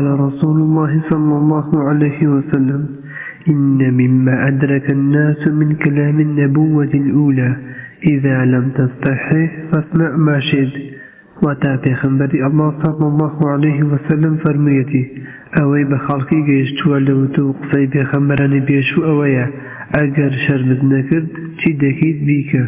قال رسول الله صلى الله عليه وسلم إن مما أدرك الناس من كلام النبوة الأولى إذا لم تستحي فاصنع ما شئت. وتا خنبري الله صلى الله عليه وسلم فرميتي أوي بخلقي جيشتوا لو توقفي بخمراني بيشو أويا أجر شرمت نكرت چی دەکەیت بیکە